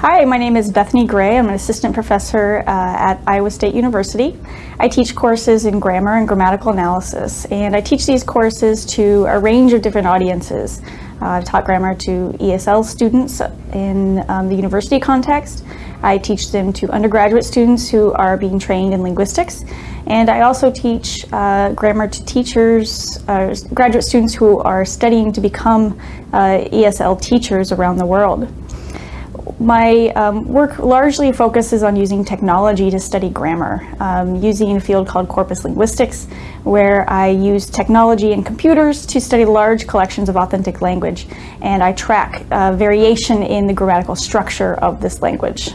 Hi, my name is Bethany Gray. I'm an assistant professor uh, at Iowa State University. I teach courses in grammar and grammatical analysis, and I teach these courses to a range of different audiences. Uh, I've taught grammar to ESL students in um, the university context. I teach them to undergraduate students who are being trained in linguistics. And I also teach uh, grammar to teachers, uh, graduate students who are studying to become uh, ESL teachers around the world. My um, work largely focuses on using technology to study grammar, um, using a field called corpus linguistics, where I use technology and computers to study large collections of authentic language, and I track uh, variation in the grammatical structure of this language.